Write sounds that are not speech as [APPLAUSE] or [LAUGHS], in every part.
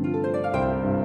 Thank you.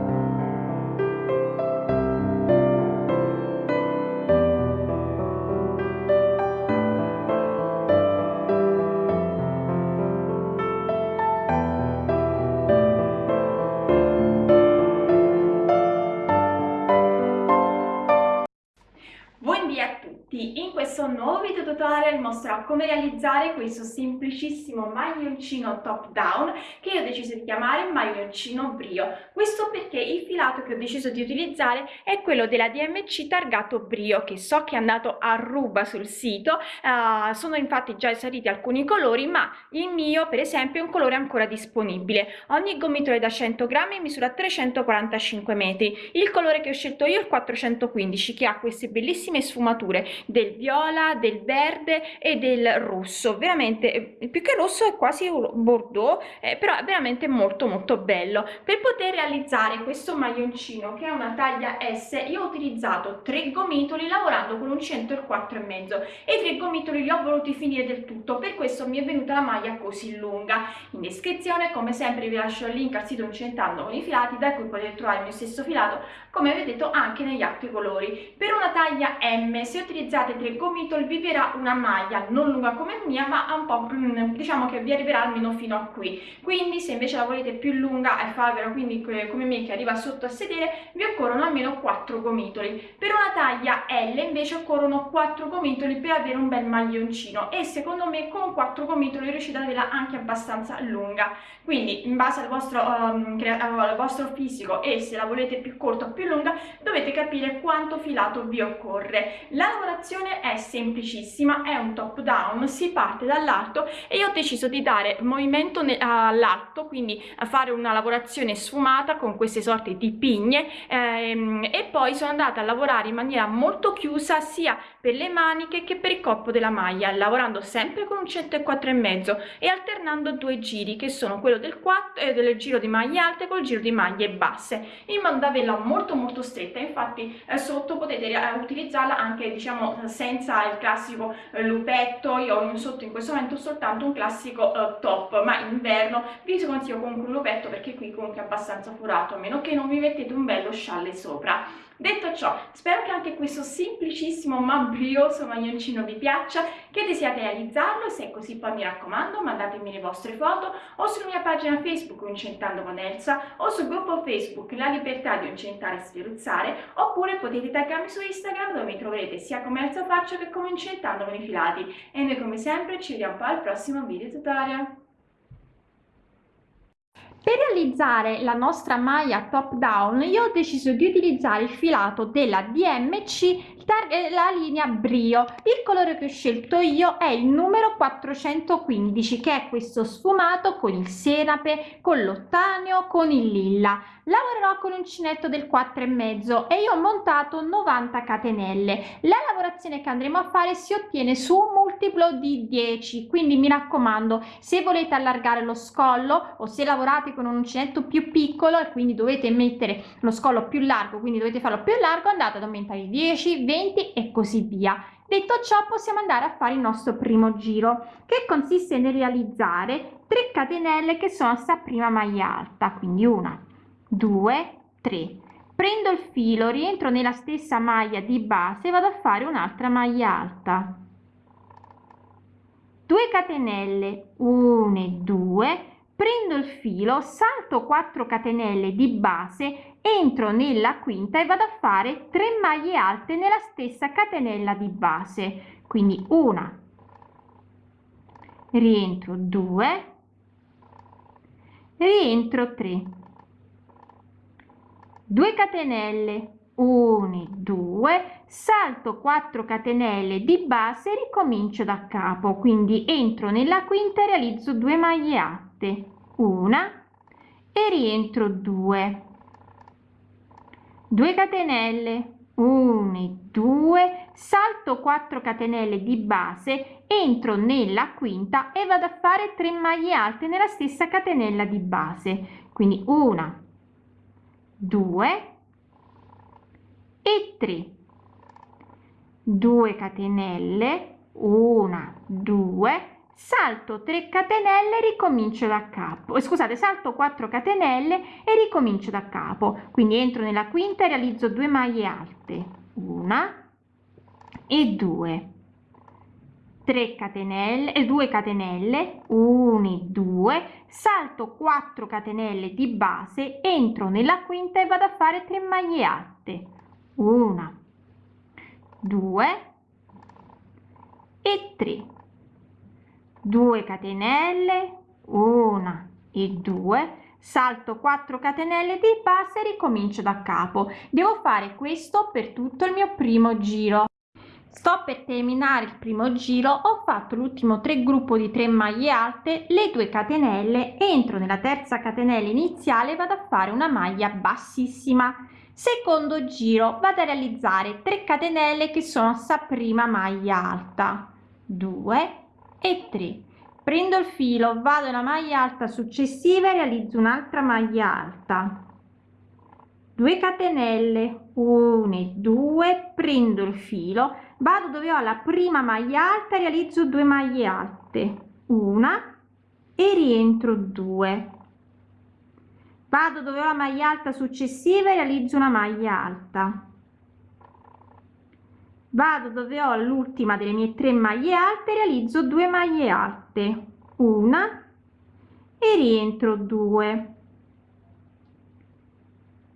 Tutorial mostrerò come realizzare questo semplicissimo maglioncino top down che io ho deciso di chiamare maglioncino brio. Questo perché il filato che ho deciso di utilizzare è quello della DMC targato brio che so che è andato a ruba sul sito uh, sono infatti già saliti alcuni colori ma il mio per esempio è un colore ancora disponibile. Ogni gomitolo è da 100 grammi misura 345 metri. Il colore che ho scelto io è il 415 che ha queste bellissime sfumature del viola, del verde e del rosso, veramente più che rosso è quasi un bordeaux, eh, però è veramente molto molto bello. Per poter realizzare questo maglioncino che è una taglia S, io ho utilizzato tre gomitoli lavorando con un centro e quattro e mezzo e tre gomitoli li ho voluti finire del tutto, per questo mi è venuta la maglia così lunga. In descrizione come sempre vi lascio il link al sito Incentando con i filati da cui potete trovare il mio stesso filato come vedete anche negli altri colori. Per una taglia M se utilizzate tre gomitoli vi verrà una maglia non lunga come mia ma un po' diciamo che vi arriverà almeno fino a qui. Quindi se invece la volete più lunga e farvela quindi come me che arriva sotto a sedere vi occorrono almeno 4 gomitoli. Per una taglia L invece occorrono 4 gomitoli per avere un bel maglioncino. E secondo me con 4 gomitoli riuscite ad averla anche abbastanza lunga. Quindi in base al vostro, um, al vostro fisico e se la volete più corta o più lunga dovete capire quanto filato vi occorre. La lavorazione è semplicissima è un top down si parte dall'alto e io ho deciso di dare movimento all'alto quindi a fare una lavorazione sfumata con queste sorte di pigne ehm, e poi sono andata a lavorare in maniera molto chiusa sia per le maniche che per il corpo della maglia lavorando sempre con un 104 e mezzo e alternando due giri che sono quello del 4 e eh, del giro di maglie alte col giro di maglie basse in modo da averla molto molto stretta infatti eh, sotto potete eh, utilizzarla anche diciamo senza il classico eh, lupetto io ho sotto in questo momento soltanto un classico uh, top ma in inverno vi consiglio comunque un lupetto perché qui comunque è abbastanza forato a meno che non vi mettete un bello scialle sopra detto ciò spero che anche questo semplicissimo ma brioso maglioncino vi piaccia che desiate realizzarlo se è così poi mi raccomando mandatemi le vostre foto o sulla mia pagina facebook Incentando con Elsa o sul gruppo facebook La Libertà di Incentare e Sferuzzare oppure potete taggarmi su Instagram dove mi troverete sia come Elsa Faccio che come Incentando con i filati e noi come sempre ci vediamo poi al prossimo video tutorial per realizzare la nostra maglia top down io ho deciso di utilizzare il filato della DMC la linea brio. Il colore che ho scelto io è il numero 415 che è questo sfumato con il senape con l'ottaneo con il lilla lavorerò con uncinetto del 4 e mezzo e io ho montato 90 catenelle. La lavorazione che andremo a fare si ottiene su un multiplo di 10 quindi mi raccomando se volete allargare lo scollo o se lavorate con un uncinetto più piccolo e quindi dovete mettere lo scollo più largo quindi dovete farlo più largo andate ad aumentare 10 20 e così via. Detto ciò possiamo andare a fare il nostro primo giro che consiste nel realizzare 3 catenelle che sono sta prima maglia alta quindi una 2 3 prendo il filo rientro nella stessa maglia di base vado a fare un'altra maglia alta. 2 catenelle 1 e 2 prendo il filo salto 4 catenelle di base entro nella quinta e vado a fare 3 maglie alte nella stessa catenella di base. Quindi una. Rientro 2 rientro 3 2 catenelle 1 2 salto 4 catenelle di base e ricomincio da capo. Quindi entro nella quinta e realizzo 2 maglie alte una e rientro 2 2 catenelle 1 e 2 salto 4 catenelle di base entro nella quinta e vado a fare 3 maglie alte nella stessa catenella di base. Quindi una 2 e 3 2 catenelle 1 2 salto 3 catenelle ricomincio da capo. Eh, scusate salto 4 catenelle e ricomincio da capo. Quindi entro nella quinta e realizzo 2 maglie alte. Una e 2 3 catenelle e 2 catenelle 1 2 salto 4 catenelle di base entro nella quinta e vado a fare 3 maglie alte. 1 2 e 3 2 catenelle 1 e 2 salto 4 catenelle di base ricomincio da capo. Devo fare questo per tutto il mio primo giro sto per terminare il primo giro ho fatto l'ultimo 3 gruppo di 3 maglie alte le 2 catenelle entro nella terza catenella iniziale vado a fare una maglia bassissima. Secondo giro vado a realizzare 3 catenelle che sono sta prima maglia alta. 2 e 3 prendo il filo vado alla maglia alta successiva e realizzo un'altra maglia alta. 2 catenelle 1 e 2 prendo il filo vado dove ho la prima maglia alta realizzo 2 maglie alte. Una e rientro 2 vado dove ho la maglia alta successiva e realizzo una maglia alta. Vado dove ho l'ultima delle mie tre maglie alte realizzo 2 maglie alte. Una e rientro 2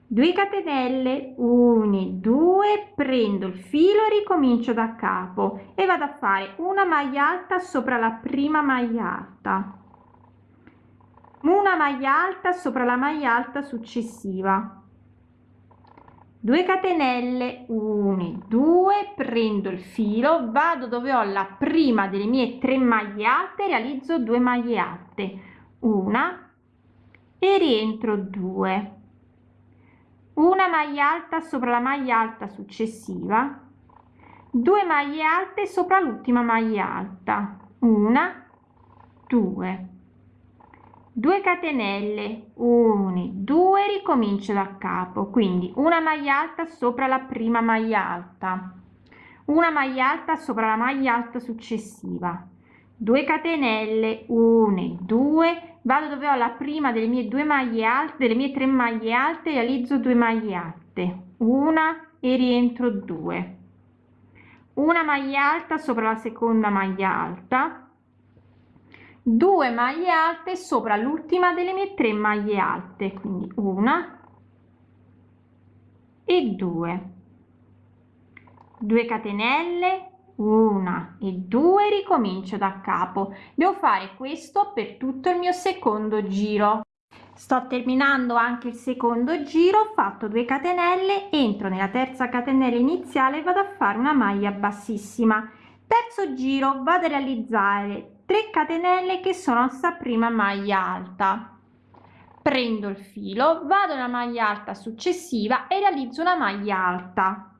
2 catenelle 1 2 prendo il filo ricomincio da capo e vado a fare una maglia alta sopra la prima maglia alta. Una maglia alta sopra la maglia alta successiva. 2 catenelle 1 2 prendo il filo vado dove ho la prima delle mie tre maglie alte realizzo 2 maglie alte. Una e rientro 2 una maglia alta sopra la maglia alta successiva 2 maglie alte sopra l'ultima maglia alta una 2 2 catenelle 1 2 ricomincio da capo quindi una maglia alta sopra la prima maglia alta una maglia alta sopra la maglia alta successiva 2 catenelle 1 2 vado dove ho la prima delle mie due maglie alte delle mie tre maglie alte realizzo 2 maglie alte. Una e rientro 2 una maglia alta sopra la seconda maglia alta. 2 maglie alte sopra l'ultima delle mie tre maglie alte. Quindi una e 2 2 catenelle una. E due ricomincio da capo. Devo fare questo per tutto il mio secondo giro. Sto terminando anche il secondo giro ho fatto 2 catenelle entro nella terza catenella iniziale vado a fare una maglia bassissima. Terzo giro vado a realizzare 3 catenelle che sono sta prima maglia alta. Prendo il filo vado alla maglia alta successiva e realizzo una maglia alta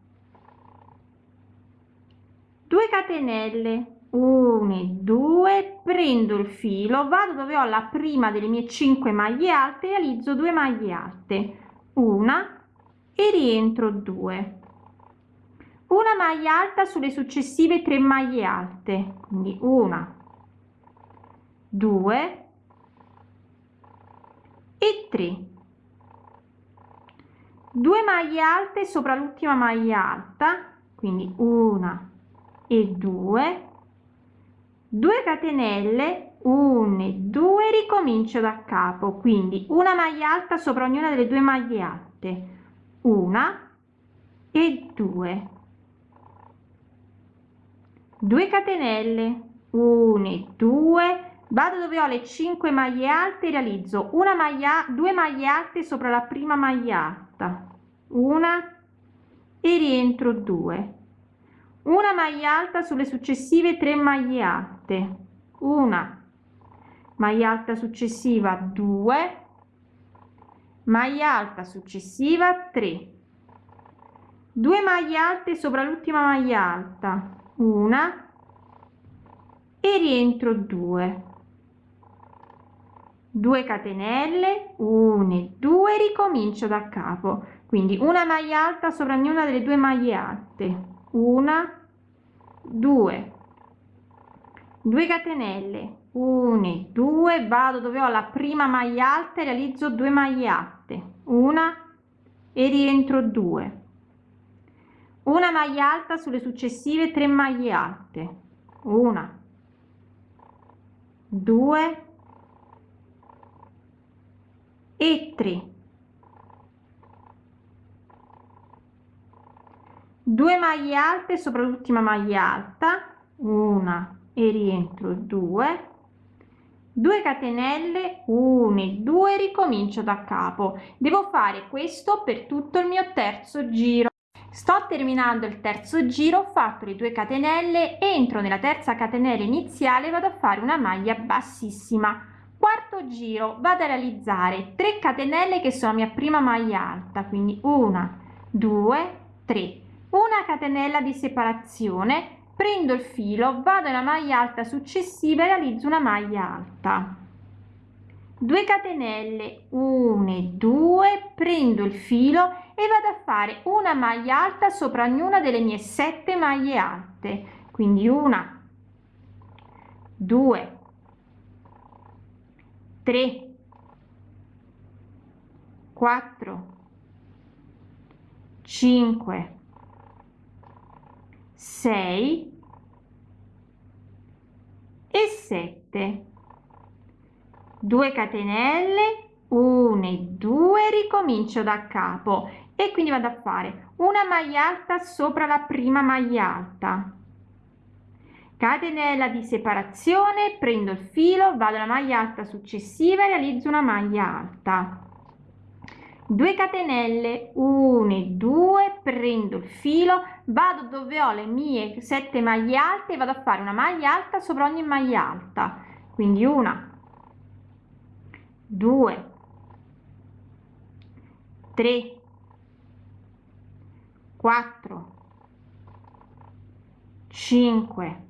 2 catenelle 1 2 prendo il filo vado dove ho la prima delle mie 5 maglie alte realizzo 2 maglie alte. Una e rientro 2 una maglia alta sulle successive 3 maglie alte quindi una 2 e 3 2 maglie alte sopra l'ultima maglia alta quindi una e 2 2 catenelle 1 2 ricomincio da capo. Quindi una maglia alta sopra ognuna delle due maglie alte. Una e 2 2 catenelle 1 2 vado dove ho le 5 maglie alte realizzo una maglia due maglie alte sopra la prima maglia alta. Una e rientro 2 una maglia alta sulle successive 3 maglie alte. Una. Maglia alta successiva 2 maglia alta successiva 3 2 maglie alte sopra l'ultima maglia alta. Una. E rientro 2 2 catenelle 1 2 ricomincio da capo. Quindi una maglia alta sopra ognuna delle due maglie alte. Una 2 2 catenelle. 1 2 vado dove ho la prima maglia alta realizzo 2 maglie alte una. E rientro 2 una maglia alta sulle successive 3 maglie alte. Una. 2 e 3 2 maglie alte sopra l'ultima maglia alta una e rientro 2 2 catenelle 1 e 2 ricomincio da capo. Devo fare questo per tutto il mio terzo giro. Sto terminando il terzo giro ho fatto le 2 catenelle entro nella terza catenella iniziale vado a fare una maglia bassissima. Quarto giro vado a realizzare 3 catenelle che sono mia prima maglia alta quindi una due tre una catenella di separazione prendo il filo vado nella maglia alta successiva e realizzo una maglia alta. 2 catenelle 1 2 prendo il filo e vado a fare una maglia alta sopra ognuna delle mie sette maglie alte. Quindi una 2 3 4 5 6 e 7 2 catenelle 1 e 2 ricomincio da capo. E quindi vado a fare una maglia alta sopra la prima maglia alta. Catenella di separazione prendo il filo vado alla maglia alta successiva e realizzo una maglia alta 2 catenelle 1 e 2 prendo il filo vado dove ho le mie 7 maglie alte e vado a fare una maglia alta sopra ogni maglia alta. Quindi una 2 3 4 5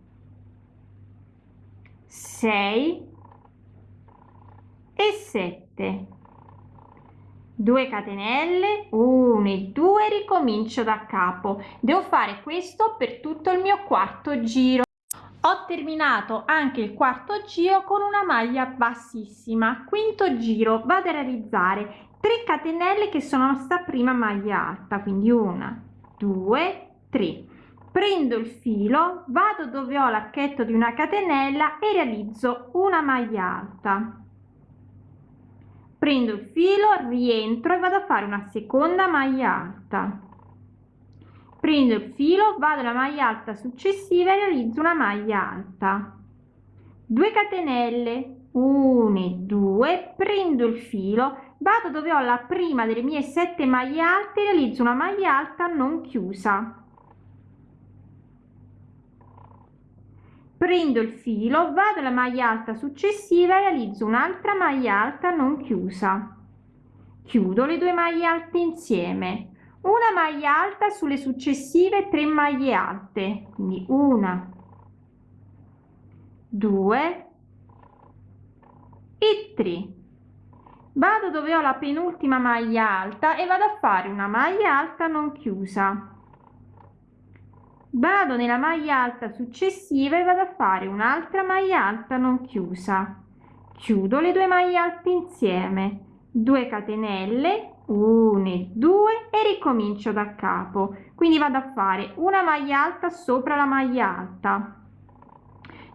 6 e 7 2 catenelle 1 e 2 ricomincio da capo. Devo fare questo per tutto il mio quarto giro. Ho terminato anche il quarto giro con una maglia bassissima. Quinto giro vado a realizzare 3 catenelle che sono nostra prima maglia alta quindi una due tre. Prendo il filo vado dove ho l'archetto di una catenella e realizzo una maglia alta prendo il filo rientro e vado a fare una seconda maglia alta. Prendo il filo vado alla maglia alta successiva e realizzo una maglia alta. 2 catenelle 1 e 2 prendo il filo vado dove ho la prima delle mie sette maglie alte realizzo una maglia alta non chiusa prendo il filo vado alla maglia alta successiva e realizzo un'altra maglia alta non chiusa. Chiudo le due maglie alte insieme. Una maglia alta sulle successive tre maglie alte quindi una due e tre. Vado dove ho la penultima maglia alta e vado a fare una maglia alta non chiusa vado nella maglia alta successiva e vado a fare un'altra maglia alta non chiusa. Chiudo le due maglie alte insieme. 2 catenelle 1 e 2 e ricomincio da capo. Quindi vado a fare una maglia alta sopra la maglia alta.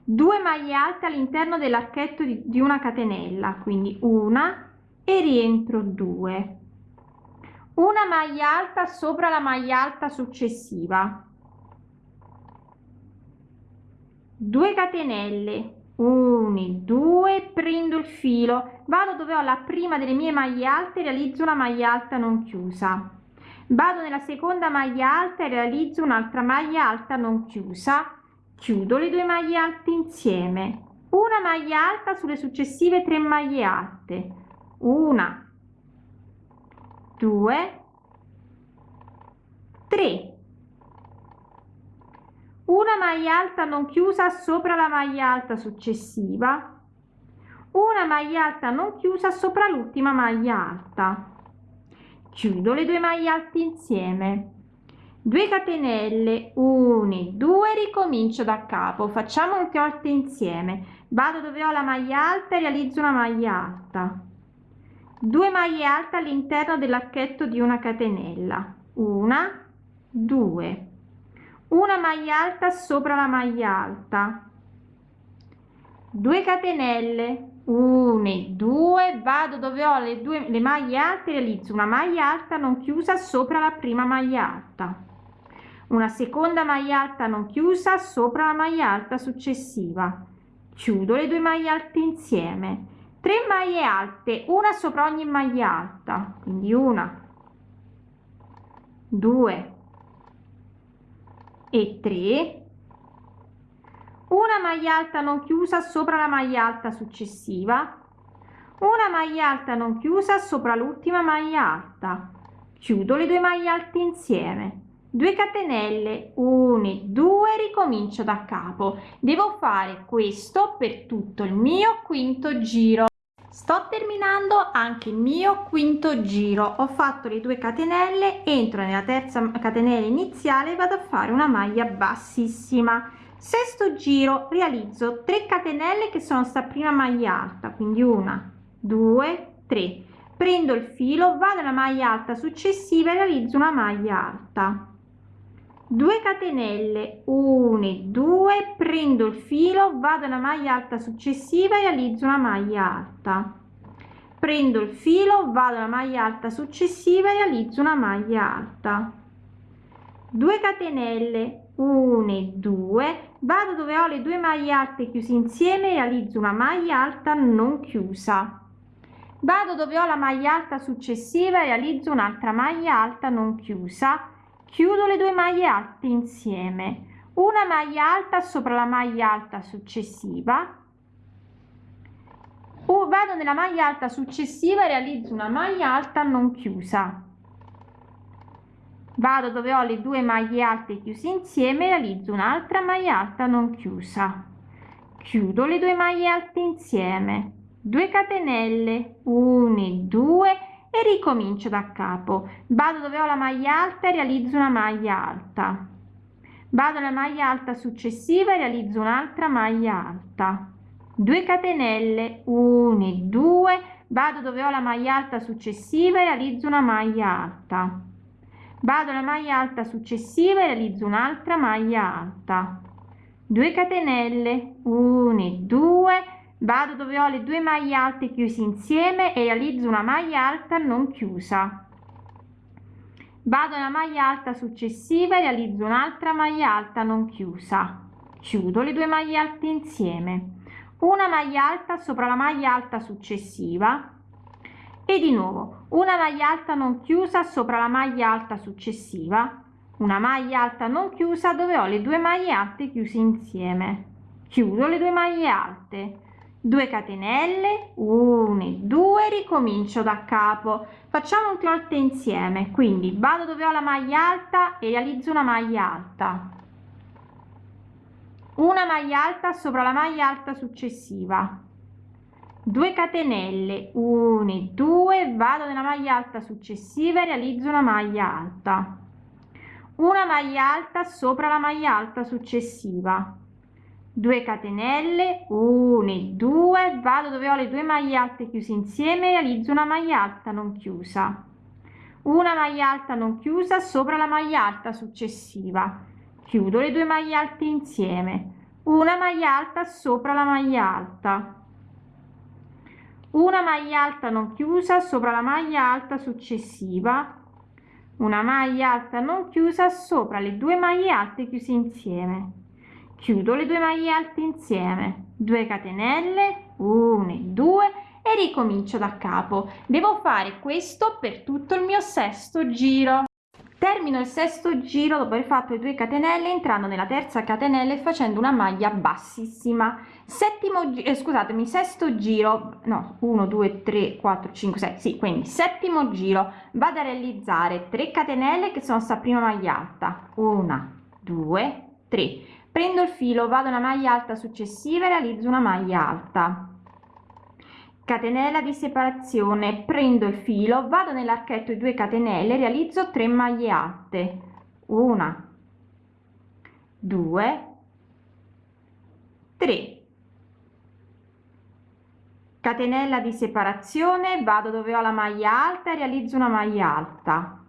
2 maglie alte all'interno dell'archetto di, di una catenella. Quindi una e rientro 2 una maglia alta sopra la maglia alta successiva 2 catenelle 1 2 prendo il filo vado dove ho la prima delle mie maglie alte realizzo una maglia alta non chiusa. Vado nella seconda maglia alta e realizzo un'altra maglia alta non chiusa. Chiudo le due maglie alte insieme. Una maglia alta sulle successive tre maglie alte. Una due tre una maglia alta non chiusa sopra la maglia alta successiva. Una maglia alta non chiusa sopra l'ultima maglia alta. Chiudo le due maglie alte insieme. 2 catenelle 1 2 ricomincio da capo. Facciamo un volte insieme. Vado dove ho la maglia alta e realizzo una maglia alta. 2 maglie alte all'interno dell'archetto di una catenella. Una 2 una maglia alta sopra la maglia alta. 2 catenelle. 1 2 vado dove ho le due le maglie alte realizzo una maglia alta non chiusa sopra la prima maglia alta. Una seconda maglia alta non chiusa sopra la maglia alta successiva. Chiudo le due maglie alte insieme. 3 maglie alte una sopra ogni maglia alta. Quindi una. 2 e 3 una maglia alta non chiusa sopra la maglia alta successiva. Una maglia alta non chiusa sopra l'ultima maglia alta. Chiudo le due maglie alte insieme. 2 catenelle 1 2 ricomincio da capo. Devo fare questo per tutto il mio quinto giro sto terminando anche il mio quinto giro. Ho fatto le 2 catenelle entro nella terza catenella iniziale vado a fare una maglia bassissima. Sesto giro realizzo 3 catenelle che sono sta prima maglia alta quindi una due tre. Prendo il filo vado alla maglia alta successiva e realizzo una maglia alta 2 catenelle 1 2 prendo il filo vado alla maglia alta successiva e realizzo una maglia alta. Prendo il filo vado alla maglia alta successiva e realizzo una maglia alta. 2 catenelle 1 2 vado dove ho le due maglie alte chiuse insieme e realizzo una maglia alta non chiusa. Vado dove ho la maglia alta successiva e realizzo un'altra maglia alta non chiusa chiudo le due maglie alte insieme. Una maglia alta sopra la maglia alta successiva. Vado nella maglia alta successiva e realizzo una maglia alta non chiusa. Vado dove ho le due maglie alte chiuse insieme realizzo un'altra maglia alta non chiusa. Chiudo le due maglie alte insieme. 2 catenelle. 1 2 e ricomincio da capo. Vado dove ho la maglia alta e realizzo una maglia alta. Vado alla maglia alta successiva e realizzo un'altra maglia alta. 2 catenelle 1 2 vado dove ho la maglia alta successiva e realizzo una maglia alta. Vado alla maglia alta successiva e realizzo un'altra maglia alta. 2 catenelle 1 2 vado dove ho le due maglie alte chiuse insieme e realizzo una maglia alta non chiusa. Vado alla maglia alta successiva e realizzo un'altra maglia alta non chiusa. Chiudo le due maglie alte insieme. Una maglia alta sopra la maglia alta successiva. E di nuovo una maglia alta non chiusa sopra la maglia alta successiva. Una maglia alta non chiusa dove ho le due maglie alte chiuse insieme. Chiudo le due maglie alte 2 catenelle 1 2 ricomincio da capo. Facciamo un volte insieme quindi vado dove ho la maglia alta e realizzo una maglia alta. Una maglia alta sopra la maglia alta successiva. 2 catenelle 1 2 vado nella maglia alta successiva e realizzo una maglia alta. Una maglia alta sopra la maglia alta successiva 2 catenelle 1 2 vado dove ho le due maglie alte chiuse insieme e realizzo una maglia alta non chiusa. Una maglia alta non chiusa sopra la maglia alta successiva. Chiudo le due maglie alte insieme. Una maglia alta sopra la maglia alta. Una maglia alta non chiusa sopra la maglia alta successiva. Una maglia alta non chiusa sopra le due maglie alte chiuse insieme chiudo le due maglie alte insieme. 2 catenelle 1 2 e ricomincio da capo. Devo fare questo per tutto il mio sesto giro. Termino il sesto giro dopo aver fatto le 2 catenelle entrando nella terza catenella e facendo una maglia bassissima. Settimo eh, scusatemi sesto giro no 1 2 3 4 5 6 sì quindi settimo giro. Vado a realizzare 3 catenelle che sono sta prima maglia alta. 1 2 3 prendo il filo vado alla maglia alta successiva e realizzo una maglia alta. Catenella di separazione. Prendo il filo vado nell'archetto di 2 catenelle realizzo 3 maglie alte. Una. 2 3 catenella di separazione vado dove ho la maglia alta e realizzo una maglia alta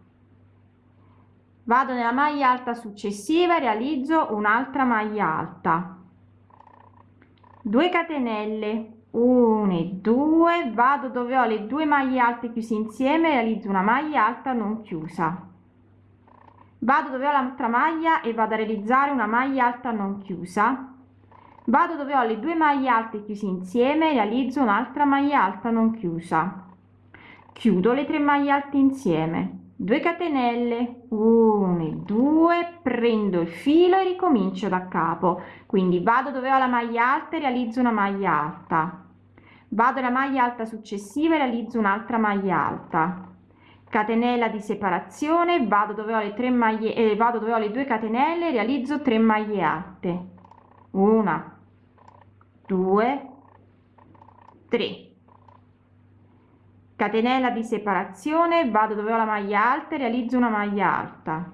vado nella maglia alta successiva realizzo un'altra maglia alta. 2 catenelle 1 e 2 vado dove ho le due maglie alte chiuse insieme realizzo una maglia alta non chiusa. Vado dove ho l'altra maglia e vado a realizzare una maglia alta non chiusa. Vado dove ho le due maglie alte chiuse insieme realizzo un'altra maglia alta non chiusa. Chiudo le tre maglie alte insieme 2 catenelle. 1 e 2 prendo il filo e ricomincio da capo. Quindi vado dove ho la maglia alta e realizzo una maglia alta. Vado alla maglia alta successiva e realizzo un'altra maglia alta. Catenella di separazione. Vado dove ho le tre maglie e eh, vado dove ho le due catenelle realizzo 3 maglie alte. Una due tre catenella di separazione vado dove ho la maglia alta realizzo una maglia alta.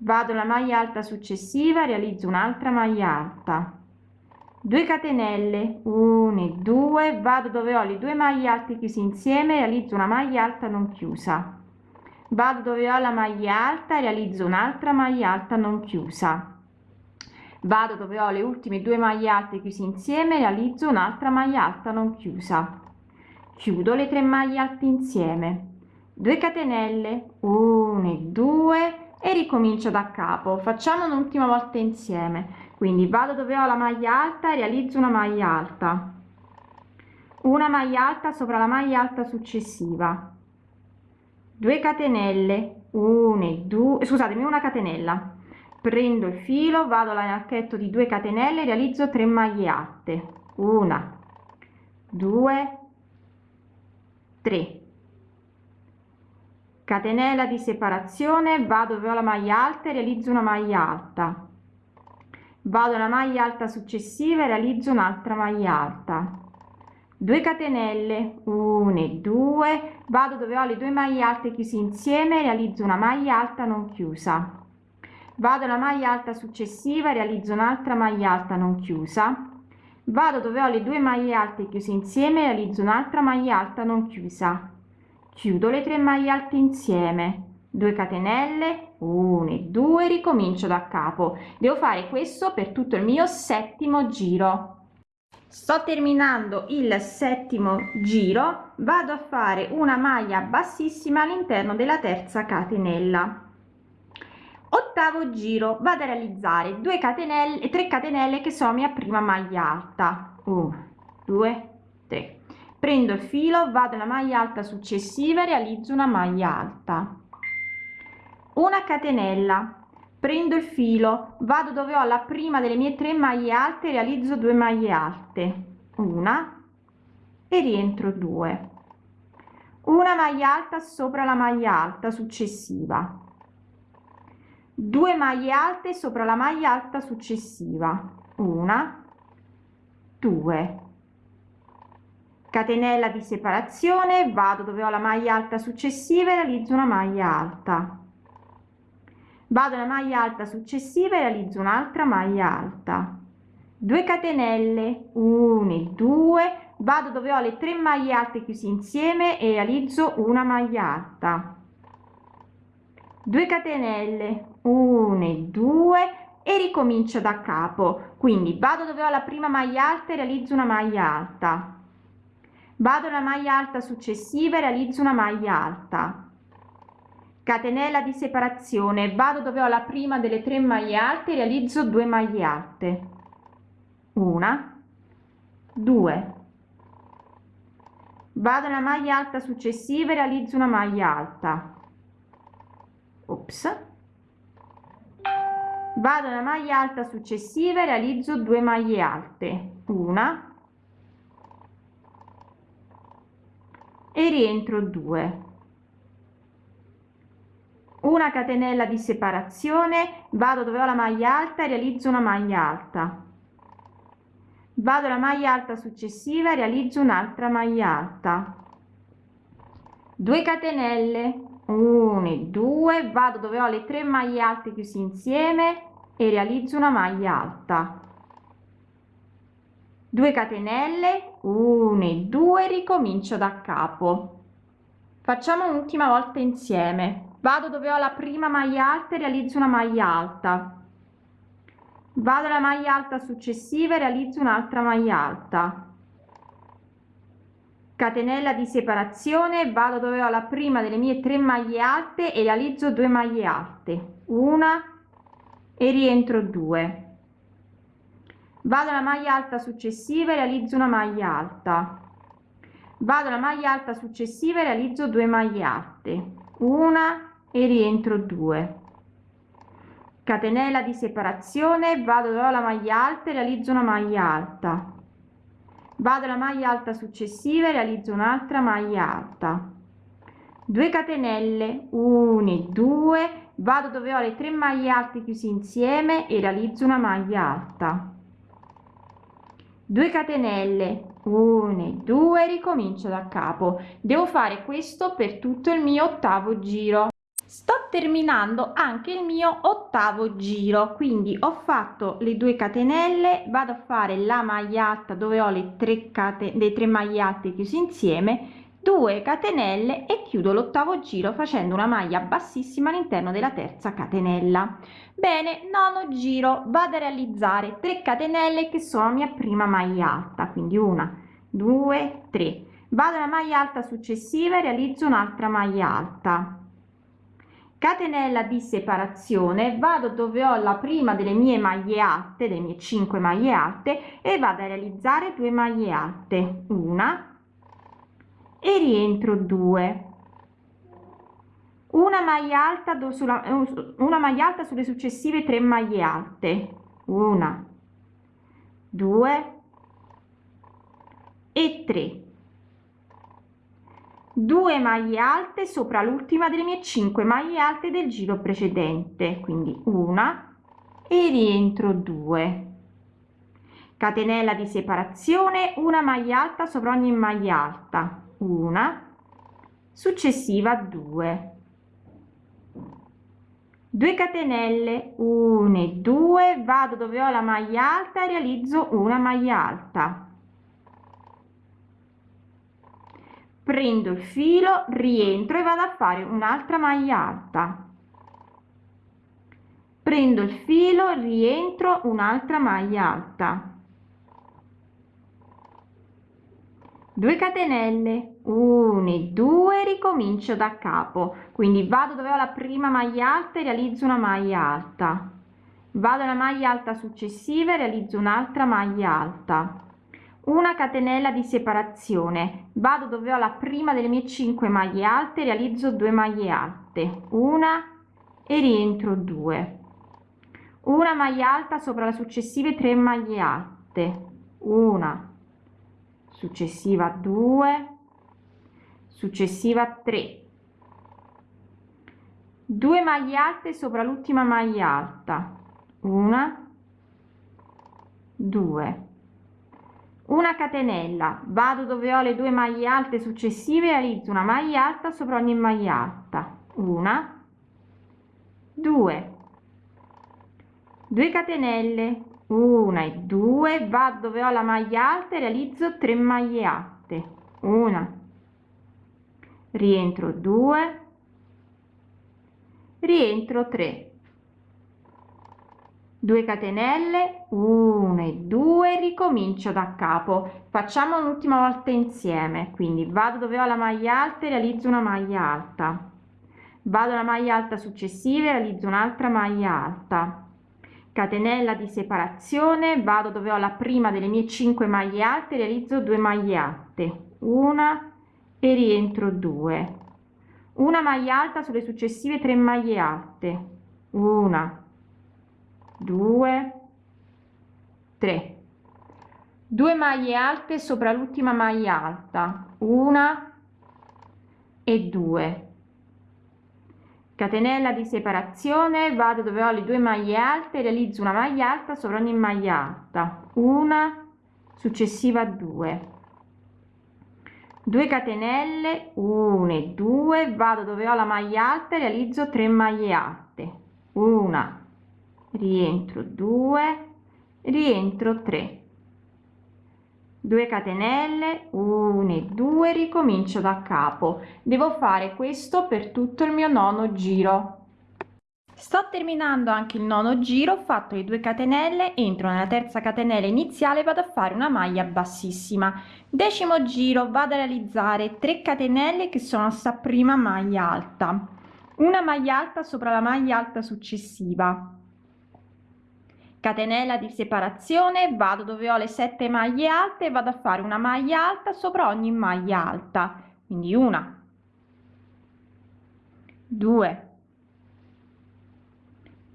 Vado alla maglia alta successiva realizzo un'altra maglia alta. 2 catenelle 1 e 2 vado dove ho le due maglie alte chiuse insieme realizzo una maglia alta non chiusa. Vado dove ho la maglia alta realizzo un'altra maglia alta non chiusa. Vado dove ho le ultime due maglie alte chiuse insieme realizzo un'altra maglia alta non chiusa chiudo le tre maglie alte insieme. 2 catenelle 1 e 2 e ricomincio da capo. Facciamo un'ultima volta insieme. Quindi vado dove ho la maglia alta e realizzo una maglia alta. Una maglia alta sopra la maglia alta successiva. 2 catenelle 1 e 2 scusatemi una catenella. Prendo il filo vado all'archetto di 2 catenelle realizzo 3 maglie alte. Una 2 3 catenella di separazione vado dove ho la maglia alta e realizzo una maglia alta. Vado alla maglia alta successiva e realizzo un'altra maglia alta. 2 catenelle 1 e 2 vado dove ho le due maglie alte chiuse insieme realizzo una maglia alta non chiusa. Vado alla maglia alta successiva realizzo un'altra maglia alta non chiusa vado dove ho le due maglie alte chiuse insieme realizzo un'altra maglia alta non chiusa. Chiudo le tre maglie alte insieme. 2 catenelle 1 e 2 ricomincio da capo. Devo fare questo per tutto il mio settimo giro. Sto terminando il settimo giro. Vado a fare una maglia bassissima all'interno della terza catenella ottavo giro vado a realizzare 2 catenelle 3 catenelle che sono mia prima maglia alta. 1 2 3 prendo il filo vado alla maglia alta successiva e realizzo una maglia alta. Una catenella. Prendo il filo vado dove ho la prima delle mie tre maglie alte realizzo due maglie alte. Una e rientro due. Una maglia alta sopra la maglia alta successiva 2 maglie alte sopra la maglia alta successiva. Una 2 catenella di separazione vado dove ho la maglia alta successiva e realizzo una maglia alta. Vado alla maglia alta successiva e realizzo un'altra maglia alta. 2 catenelle 1 e 2 vado dove ho le tre maglie alte chiuse insieme e realizzo una maglia alta. 2 catenelle 1 e 2 e ricomincio da capo. Quindi vado dove ho la prima maglia alta e realizzo una maglia alta. Vado alla maglia alta successiva e realizzo una maglia alta. Catenella di separazione. Vado dove ho la prima delle tre maglie alte realizzo 2 maglie alte. Una. 2 vado alla maglia alta successiva e realizzo una maglia alta. Ops vado alla maglia alta successiva e realizzo 2 maglie alte. Una. E rientro 2 una catenella di separazione. Vado dove ho la maglia alta e realizzo una maglia alta. Vado alla maglia alta successiva e realizzo un'altra maglia alta. 2 catenelle. 1 e 2 vado dove ho le tre maglie alte chiusi insieme e realizzo una maglia alta. 2 catenelle 1 e 2 ricomincio da capo. Facciamo un'ultima volta insieme. Vado dove ho la prima maglia alta e realizzo una maglia alta. Vado alla maglia alta successiva e realizzo un'altra maglia alta. Catenella di separazione vado dove ho la prima delle mie tre maglie alte e realizzo 2 maglie alte. Una e rientro 2 vado alla maglia alta successiva e realizzo una maglia alta. Vado alla maglia alta successiva e realizzo 2 maglie alte. Una e rientro 2 catenella di separazione vado dove ho la maglia alta e realizzo una maglia alta. Vado alla maglia alta successiva e realizzo un'altra maglia alta. 2 catenelle 1 e 2 vado dove ho le tre maglie alte chiusi insieme e realizzo una maglia alta. 2 catenelle. 1 e 2 ricomincio da capo. Devo fare questo per tutto il mio ottavo giro. Sto terminando anche il mio ottavo giro quindi ho fatto le 2 catenelle vado a fare la maglia alta dove ho le 3 catenelle le 3 maglie alte chiuse insieme 2 catenelle e chiudo l'ottavo giro facendo una maglia bassissima all'interno della terza catenella. Bene nono giro vado a realizzare 3 catenelle che sono mia prima maglia alta quindi una due tre. Vado alla maglia alta successiva e realizzo un'altra maglia alta. Catenella di separazione vado dove ho la prima delle mie maglie alte delle mie 5 maglie alte e vado a realizzare due maglie alte una e rientro 2 una maglia alta sulla una maglia alta sulle successive tre maglie alte. Una due e 3 2 maglie alte sopra l'ultima delle mie 5 maglie alte del giro precedente. Quindi una e rientro 2 catenella di separazione una maglia alta sopra ogni maglia alta una successiva 2 2 catenelle 1 e 2 vado dove ho la maglia alta e realizzo una maglia alta. Prendo il filo rientro e vado a fare un'altra maglia alta. Prendo il filo rientro un'altra maglia alta 2 catenelle. 1 e 2 ricomincio da capo. Quindi vado dove ho la prima maglia alta e realizzo una maglia alta. Vado alla maglia alta successiva e realizzo un'altra maglia alta. Una catenella di separazione. Vado dove ho la prima delle mie 5 maglie alte realizzo 2 maglie alte. Una e rientro 2 una maglia alta sopra la successive 3 maglie alte. Una successiva 2 successiva 3 2 maglie alte sopra l'ultima maglia alta. Una. 2 una catenella. Vado dove ho le due maglie alte successive realizzo una maglia alta sopra ogni maglia alta. Una. 2 2 catenelle una e due vado dove ho la maglia alta e realizzo 3 maglie alte una. Rientro 2 rientro 3 2 catenelle 1 e 2 ricomincio da capo. Facciamo un'ultima volta insieme quindi vado dove ho la maglia alta e realizzo una maglia alta. Vado alla maglia alta successiva e realizzo un'altra maglia alta catenella di separazione vado dove ho la prima delle mie 5 maglie alte realizzo 2 maglie alte. Una e rientro 2 una maglia alta sulle successive 3 maglie alte. Una 2 3 2 maglie alte sopra l'ultima maglia alta. Una e 2 catenella di separazione vado dove ho le due maglie alte realizzo una maglia alta sopra ogni maglia alta. Una successiva 2 2 catenelle 1 e 2 vado dove ho la maglia alta e realizzo 3 maglie alte. Una rientro 2 rientro 3 2 catenelle 1 e 2 ricomincio da capo. Devo fare questo per tutto il mio nono giro. Sto terminando anche il nono giro ho fatto le 2 catenelle entro nella terza catenella iniziale vado a fare una maglia bassissima. Decimo giro vado a realizzare 3 catenelle che sono sta prima maglia alta. Una maglia alta sopra la maglia alta successiva catenella di separazione vado dove ho le sette maglie alte e vado a fare una maglia alta sopra ogni maglia alta. Quindi una due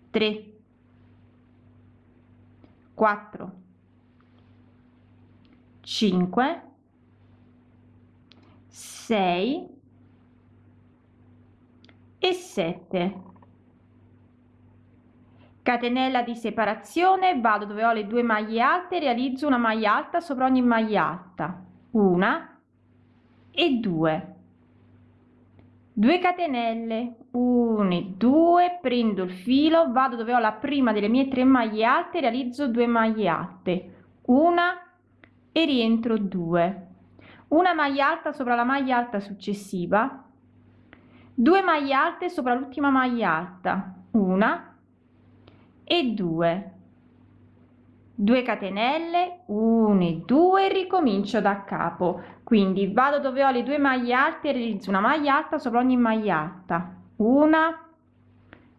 3 4 5 6 e 7 catenella di separazione vado dove ho le due maglie alte realizzo una maglia alta sopra ogni maglia alta. Una e due. 2 catenelle 1 e 2 prendo il filo vado dove ho la prima delle mie tre maglie alte realizzo 2 maglie alte. Una e rientro 2 una maglia alta sopra la maglia alta successiva. 2 maglie alte sopra l'ultima maglia alta. Una e 2 2 catenelle 1 e 2 ricomincio da capo. Quindi vado dove ho le due maglie alte e realizzo una maglia alta sopra ogni maglia alta. Una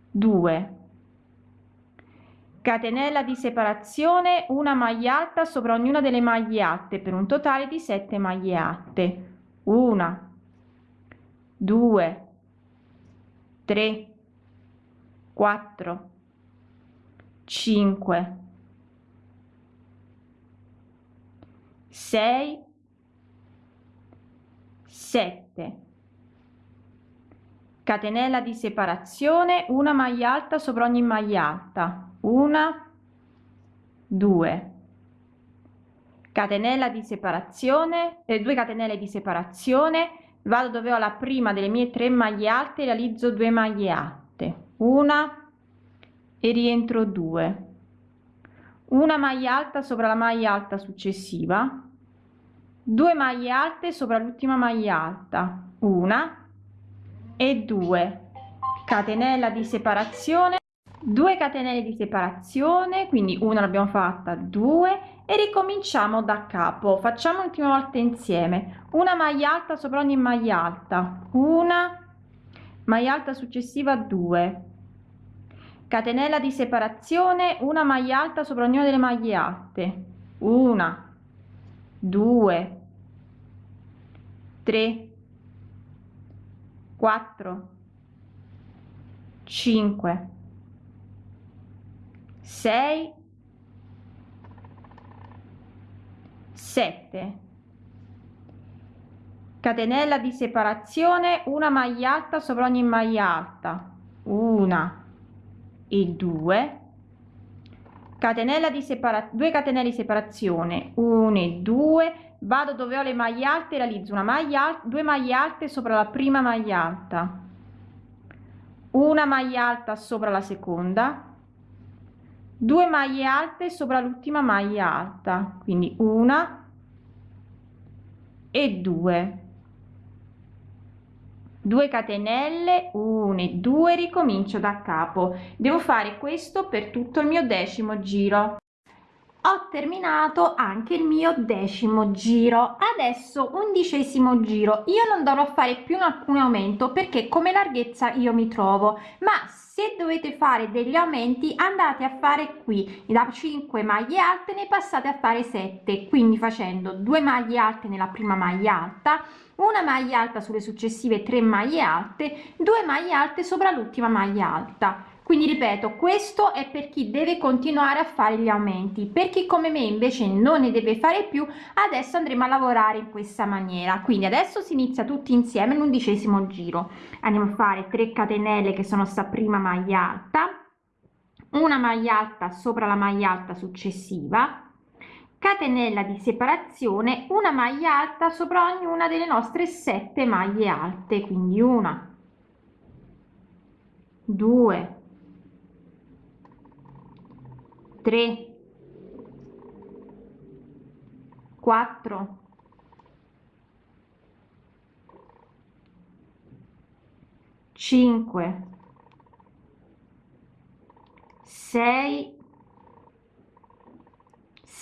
due. Catenella di separazione una maglia alta sopra ognuna delle maglie alte per un totale di 7 maglie alte. Una due 3 4 5 6 7 catenella di separazione una maglia alta sopra ogni maglia alta. Una. 2 catenella di separazione e eh, 2 catenelle di separazione. Vado dove ho la prima delle mie tre maglie alte realizzo 2 maglie alte. Una e rientro 2 una maglia alta sopra la maglia alta successiva. 2 maglie alte sopra l'ultima maglia alta. Una. E 2 catenella di separazione. 2 catenelle di separazione quindi una l'abbiamo fatta 2 e ricominciamo da capo. Facciamo l'ultima volta insieme. Una maglia alta sopra ogni maglia alta. Una. Maglia alta successiva 2 catenella di separazione una maglia alta sopra ognuna delle maglie alte. Una 2 3 4 5 6 7 catenella di separazione una maglia alta sopra ogni maglia alta. Una e 2 catenella di separazione 2 catenelle di separazione 1 e 2 vado dove ho le maglie alte realizzo una maglia due maglie alte sopra la prima maglia alta una maglia alta sopra la seconda 2 maglie alte sopra l'ultima maglia alta quindi una e 2 2 catenelle 1 e 2 ricomincio da capo. Devo fare questo per tutto il mio decimo giro. Ho terminato anche il mio decimo giro. Adesso undicesimo giro. Io non dovrò fare più alcun aumento perché come larghezza io mi trovo. Ma se dovete fare degli aumenti andate a fare qui. Da 5 maglie alte ne passate a fare 7 quindi facendo 2 maglie alte nella prima maglia alta una maglia alta sulle successive 3 maglie alte 2 maglie alte sopra l'ultima maglia alta. Quindi ripeto questo è per chi deve continuare a fare gli aumenti. Per chi come me invece non ne deve fare più adesso andremo a lavorare in questa maniera. Quindi adesso si inizia tutti insieme l'undicesimo giro. Andiamo a fare 3 catenelle che sono sta prima maglia alta una maglia alta sopra la maglia alta successiva catenella di separazione una maglia alta sopra ognuna delle nostre sette maglie alte quindi una due tre quattro cinque sei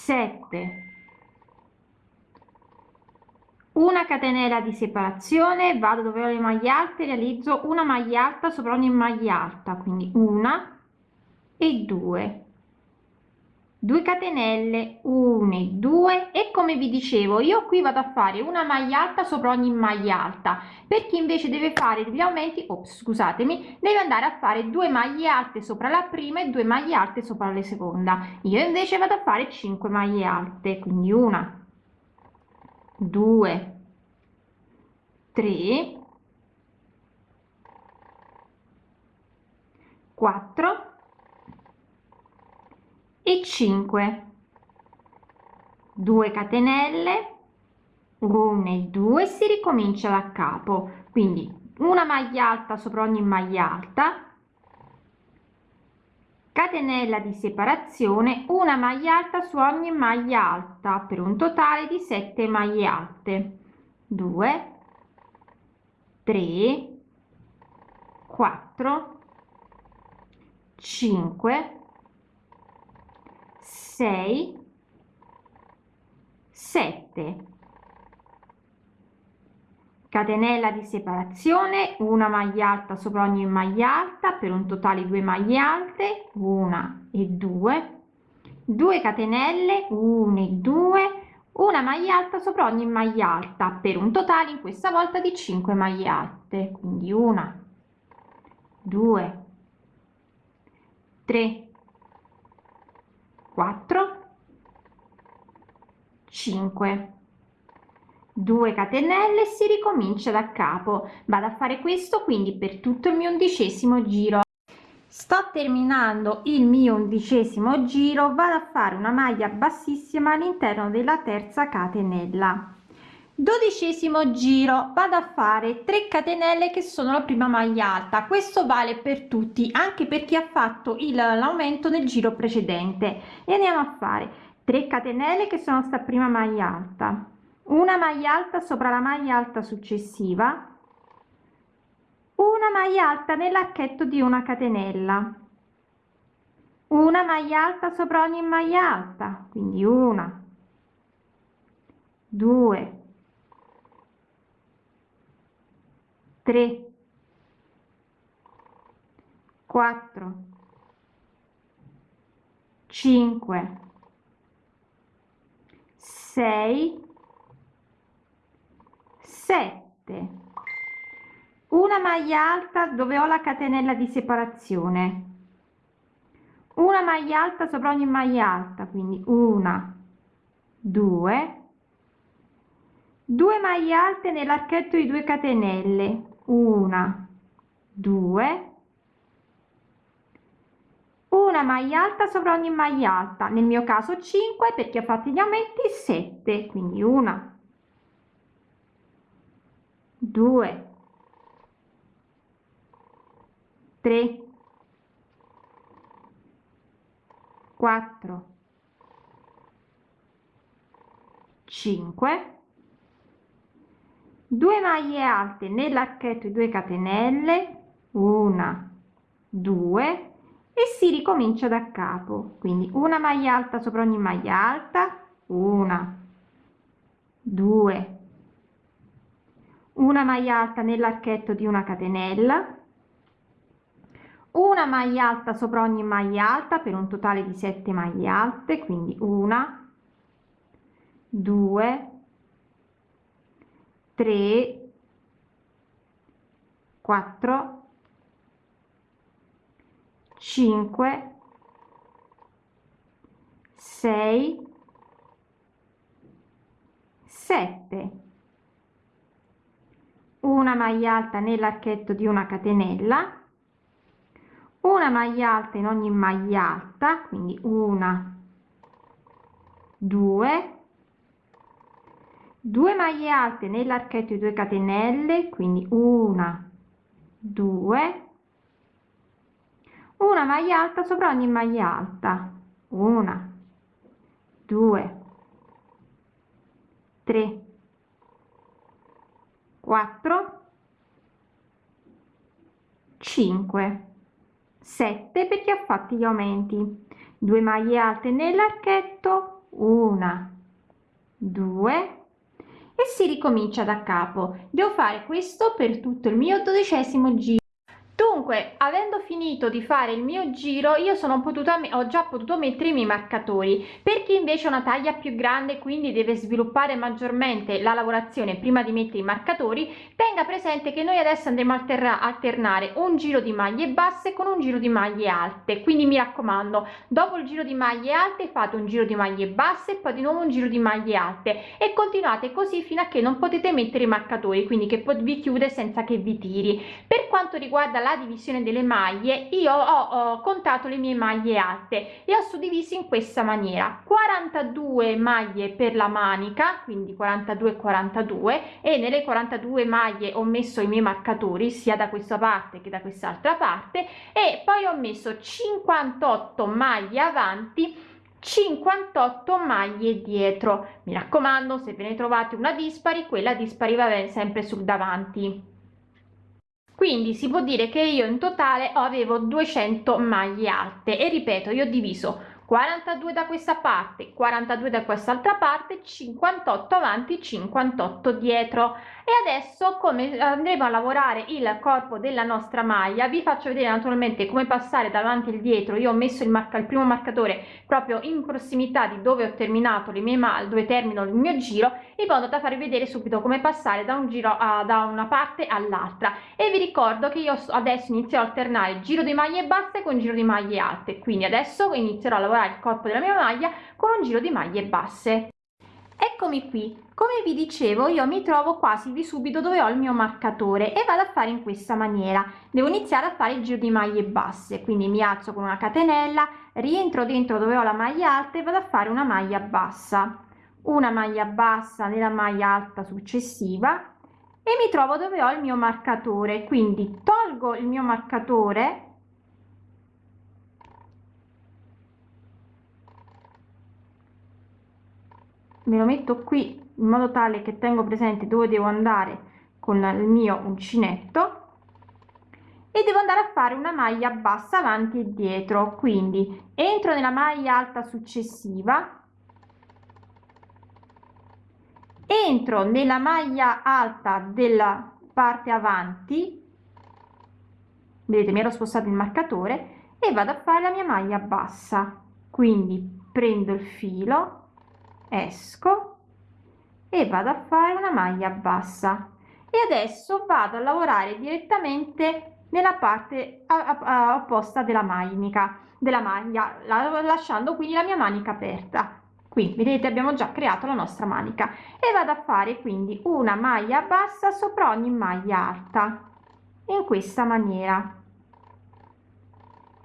7 una catenella di separazione vado dove ho le maglie alte realizzo una maglia alta sopra ogni maglia alta quindi una e due 2 catenelle 1 e 2 e come vi dicevo io qui vado a fare una maglia alta sopra ogni maglia alta. Per chi invece deve fare degli aumenti ops, scusatemi deve andare a fare due maglie alte sopra la prima e due maglie alte sopra la seconda. Io invece vado a fare 5 maglie alte quindi una 2 3 4 e 5 2 catenelle 1 e 2 si ricomincia da capo. Quindi una maglia alta sopra ogni maglia alta. Catenella di separazione una maglia alta su ogni maglia alta per un totale di 7 maglie alte. 2 3 4 5 6 7 catenella di separazione una maglia alta sopra ogni maglia alta per un totale di 2 maglie alte una e 2 2 catenelle 1 e 2 una maglia alta sopra ogni maglia alta per un totale in questa volta di 5 maglie alte. Quindi una 2 3 4 5 2 catenelle si ricomincia da capo. Vado a fare questo quindi per tutto il mio undicesimo giro. Sto terminando il mio undicesimo giro. Vado a fare una maglia bassissima all'interno della terza catenella dodicesimo giro. Vado a fare 3 catenelle che sono la prima maglia alta. Questo vale per tutti anche per chi ha fatto l'aumento nel giro precedente. E andiamo a fare 3 catenelle che sono sta prima maglia alta. Una maglia alta sopra la maglia alta successiva. Una maglia alta nell'archetto di una catenella. Una maglia alta sopra ogni maglia alta. Quindi una due 3 4 5 6 7 una maglia alta dove ho la catenella di separazione. Una maglia alta sopra ogni maglia alta quindi una due. 2 maglie alte nell'archetto di 2 catenelle una. Due. Una maglia alta sopra ogni maglia alta. Nel mio caso 5 perché ho fatto gli aumenti 7 quindi una. 2 3 4 5 2 maglie alte nell'archetto di 2 catenelle una due e si ricomincia da capo. Quindi una maglia alta sopra ogni maglia alta una due una maglia alta nell'archetto di una catenella una maglia alta sopra ogni maglia alta per un totale di 7 maglie alte quindi una due 3 4 5 6 7 una maglia alta nell'archetto di una catenella una maglia alta in ogni maglia alta quindi una 2 2 maglie alte nell'archetto di 2 catenelle quindi una 2 una maglia alta sopra ogni maglia alta una 2 3 4 5 7 perché ha fatto gli aumenti. 2 maglie alte nell'archetto una 2 e si ricomincia da capo. Devo fare questo per tutto il mio dodicesimo giro dunque avendo finito di fare il mio giro io sono potuta ho già potuto mettere i miei marcatori. Per chi invece ha una taglia più grande quindi deve sviluppare maggiormente la lavorazione prima di mettere i marcatori tenga presente che noi adesso andremo a alternare un giro di maglie basse con un giro di maglie alte. Quindi mi raccomando dopo il giro di maglie alte fate un giro di maglie basse poi di nuovo un giro di maglie alte e continuate così fino a che non potete mettere i marcatori quindi che vi chiude senza che vi tiri. Per quanto riguarda la divisione delle maglie io ho, ho contato le mie maglie alte e ho suddiviso in questa maniera. 42 maglie per la manica quindi 42 42 e nelle 42 maglie ho messo i miei marcatori sia da questa parte che da quest'altra parte e poi ho messo 58 maglie avanti 58 maglie dietro. Mi raccomando se ve ne trovate una dispari quella dispari va bene sempre sul davanti quindi si può dire che io in totale avevo 200 maglie alte e ripeto io ho diviso 42 da questa parte 42 da quest'altra parte 58 avanti 58 dietro. E adesso come andremo a lavorare il corpo della nostra maglia vi faccio vedere naturalmente come passare davanti e dietro. Io ho messo il marca il primo marcatore proprio in prossimità di dove ho terminato le mie maglie dove termino il mio giro in modo da farvi vedere subito come passare da un giro a da una parte all'altra. E vi ricordo che io adesso inizio a alternare giro di maglie basse con giro di maglie alte. Quindi adesso inizierò a lavorare il corpo della mia maglia con un giro di maglie basse. Eccomi qui. Come vi dicevo io mi trovo quasi di subito dove ho il mio marcatore e vado a fare in questa maniera. Devo iniziare a fare il giro di maglie basse quindi mi alzo con una catenella rientro dentro dove ho la maglia alta e vado a fare una maglia bassa. Una maglia bassa nella maglia alta successiva e mi trovo dove ho il mio marcatore. Quindi tolgo il mio marcatore me lo metto qui in modo tale che tengo presente dove devo andare con il mio uncinetto e devo andare a fare una maglia bassa avanti e dietro. Quindi entro nella maglia alta successiva entro nella maglia alta della parte avanti vedete mi ero spostato il marcatore e vado a fare la mia maglia bassa. Quindi prendo il filo esco e vado a fare una maglia bassa. E adesso vado a lavorare direttamente nella parte opposta della manica della maglia lasciando quindi la mia manica aperta. Qui vedete abbiamo già creato la nostra manica. E vado a fare quindi una maglia bassa sopra ogni maglia alta in questa maniera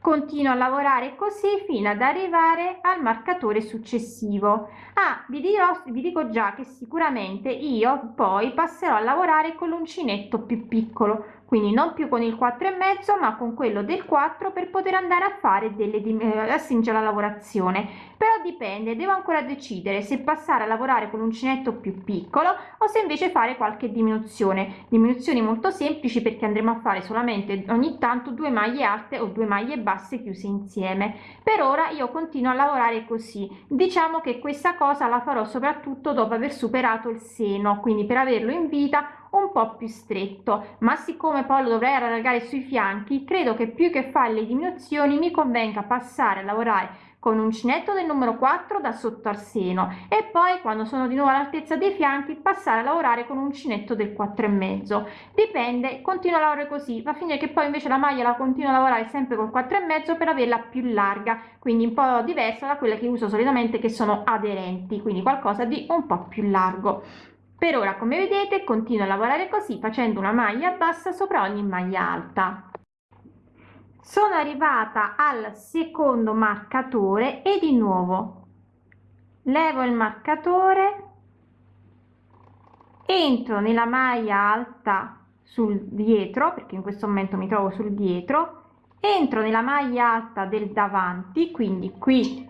continuo a lavorare così fino ad arrivare al marcatore successivo. Ah vi dirò vi dico già che sicuramente io poi passerò a lavorare con l'uncinetto più piccolo quindi non più con il 4 e mezzo ma con quello del 4 per poter andare a fare delle eh, la lavorazione. Però dipende devo ancora decidere se passare a lavorare con l'uncinetto più piccolo o se invece fare qualche diminuzione. Diminuzioni molto semplici perché andremo a fare solamente ogni tanto due maglie alte o due maglie basse chiuse insieme. Per ora io continuo a lavorare così. Diciamo che questa cosa la farò soprattutto dopo aver superato il seno quindi per averlo in vita un po' più stretto ma siccome poi lo dovrei allargare sui fianchi credo che più che fare le diminuzioni mi convenga passare a lavorare con uncinetto del numero 4 da sotto al seno e poi quando sono di nuovo all'altezza dei fianchi passare a lavorare con un uncinetto del 4 e mezzo. Dipende continuo a lavorare così. Va a finire che poi invece la maglia la continuo a lavorare sempre col 4 e mezzo per averla più larga quindi un po diversa da quella che uso solitamente che sono aderenti quindi qualcosa di un po più largo per ora come vedete continuo a lavorare così facendo una maglia bassa sopra ogni maglia alta. Sono arrivata al secondo marcatore e di nuovo levo il marcatore entro nella maglia alta sul dietro perché in questo momento mi trovo sul dietro entro nella maglia alta del davanti quindi qui.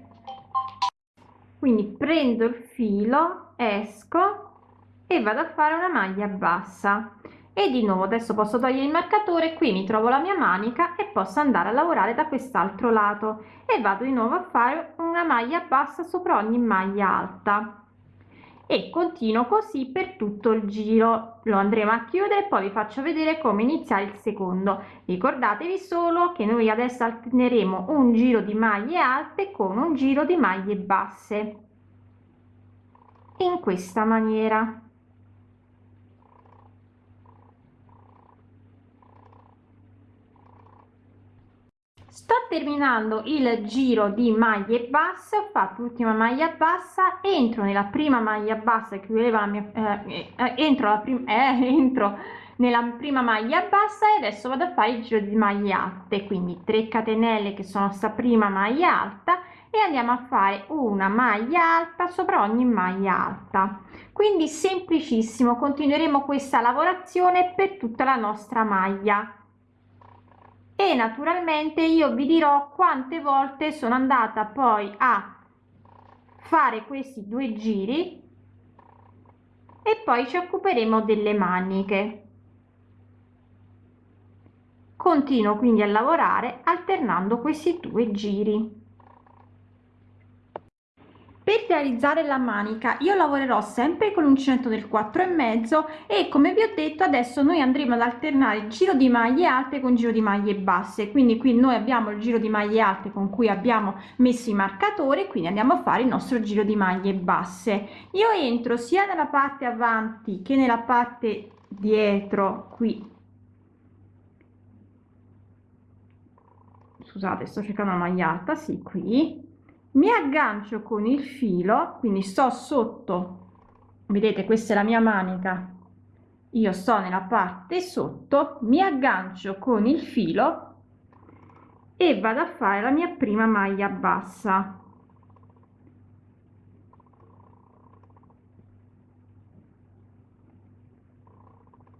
Quindi prendo il filo esco e vado a fare una maglia bassa. E di nuovo adesso posso togliere il marcatore qui mi trovo la mia manica e posso andare a lavorare da quest'altro lato. E vado di nuovo a fare una maglia bassa sopra ogni maglia alta. E continuo così per tutto il giro. Lo andremo a chiudere poi vi faccio vedere come iniziare il secondo. Ricordatevi solo che noi adesso alterneremo un giro di maglie alte con un giro di maglie basse. In questa maniera sto terminando il giro di maglie basse ho fatto l'ultima maglia bassa entro nella prima maglia bassa che voleva la mia eh, eh, entro la prima eh, [LAUGHS] entro nella prima maglia bassa e adesso vado a fare il giro di maglie alte. Quindi 3 catenelle che sono sta prima maglia alta e andiamo a fare una maglia alta sopra ogni maglia alta. Quindi semplicissimo continueremo questa lavorazione per tutta la nostra maglia e naturalmente io vi dirò quante volte sono andata poi a fare questi due giri e poi ci occuperemo delle maniche. Continuo quindi a lavorare alternando questi due giri per realizzare la manica io lavorerò sempre con l'uncinetto del 4 e mezzo e come vi ho detto adesso noi andremo ad alternare il giro di maglie alte con giro di maglie basse. Quindi qui noi abbiamo il giro di maglie alte con cui abbiamo messo i marcatori quindi andiamo a fare il nostro giro di maglie basse. Io entro sia nella parte avanti che nella parte dietro qui. Scusate sto cercando una maglia alta sì qui mi aggancio con il filo quindi sto sotto. Vedete questa è la mia manica. Io sto nella parte sotto mi aggancio con il filo e vado a fare la mia prima maglia bassa.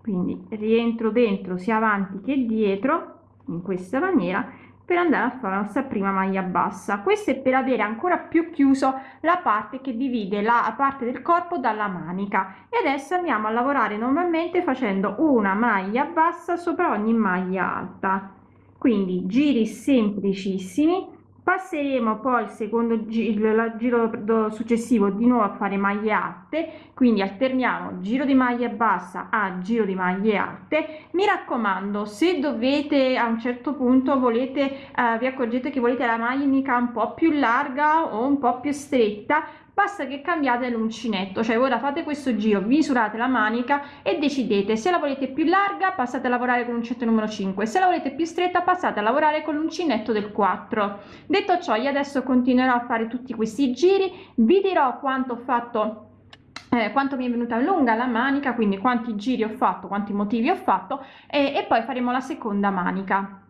Quindi rientro dentro sia avanti che dietro in questa maniera per andare a fare la nostra prima maglia bassa. Questo è per avere ancora più chiuso la parte che divide la parte del corpo dalla manica. E adesso andiamo a lavorare normalmente facendo una maglia bassa sopra ogni maglia alta. Quindi giri semplicissimi passeremo poi il secondo giro, il giro successivo di nuovo a fare maglie alte quindi alterniamo giro di maglia bassa a giro di maglie alte. Mi raccomando se dovete a un certo punto volete eh, vi accorgete che volete la manica un po più larga o un po più stretta basta che cambiate l'uncinetto cioè ora fate questo giro misurate la manica e decidete se la volete più larga passate a lavorare con l'uncinetto numero 5 se la volete più stretta passate a lavorare con l'uncinetto del 4 detto ciò io adesso continuerò a fare tutti questi giri vi dirò quanto ho fatto eh, quanto mi è venuta lunga la manica quindi quanti giri ho fatto quanti motivi ho fatto e, e poi faremo la seconda manica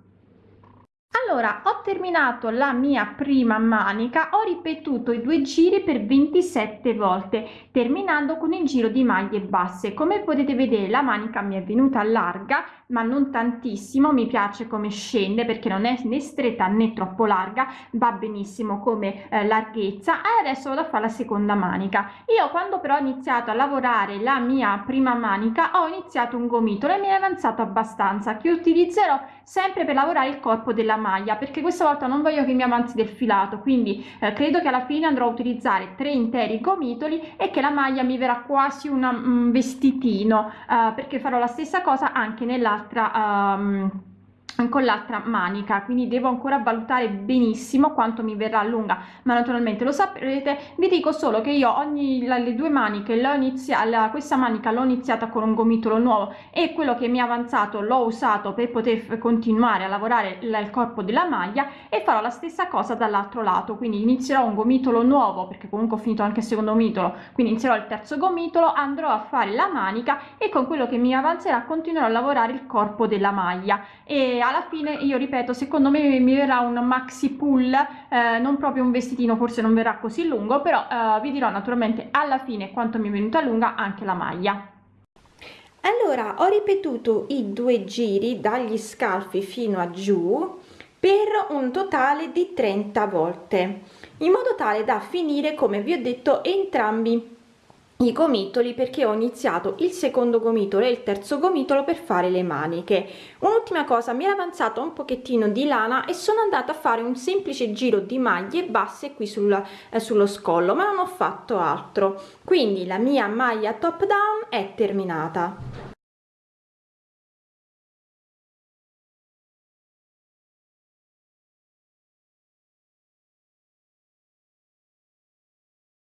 allora ho terminato la mia prima manica ho ripetuto i due giri per 27 volte terminando con il giro di maglie basse. Come potete vedere la manica mi è venuta larga ma non tantissimo mi piace come scende perché non è né stretta né troppo larga va benissimo come eh, larghezza. E adesso vado a fare la seconda manica. Io quando però ho iniziato a lavorare la mia prima manica ho iniziato un gomitolo e mi è avanzato abbastanza che utilizzerò sempre per lavorare il corpo della maglia perché questa volta non voglio che mi avanzi del filato. Quindi eh, credo che alla fine andrò a utilizzare tre interi gomitoli e che la maglia mi verrà quasi un um, vestitino eh, perché farò la stessa cosa anche nella l'altra um, con l'altra manica quindi devo ancora valutare benissimo quanto mi verrà lunga. Ma naturalmente lo saprete vi dico solo che io ogni le due maniche l'ho iniziata questa manica l'ho iniziata con un gomitolo nuovo e quello che mi è avanzato l'ho usato per poter continuare a lavorare il corpo della maglia e farò la stessa cosa dall'altro lato. Quindi inizierò un gomitolo nuovo perché comunque ho finito anche il secondo gomitolo. Quindi inizierò il terzo gomitolo andrò a fare la manica e con quello che mi avanzerà continuerò a lavorare il corpo della maglia. E alla fine io ripeto secondo me mi verrà un maxi pull eh, non proprio un vestitino forse non verrà così lungo però eh, vi dirò naturalmente alla fine quanto mi è venuta lunga anche la maglia. Allora ho ripetuto i due giri dagli scalfi fino a giù per un totale di 30 volte in modo tale da finire come vi ho detto entrambi i gomitoli perché ho iniziato il secondo gomitolo e il terzo gomitolo per fare le maniche. Un'ultima cosa mi era avanzato un pochettino di lana e sono andata a fare un semplice giro di maglie basse qui sul, eh, sullo scollo ma non ho fatto altro. Quindi la mia maglia top down è terminata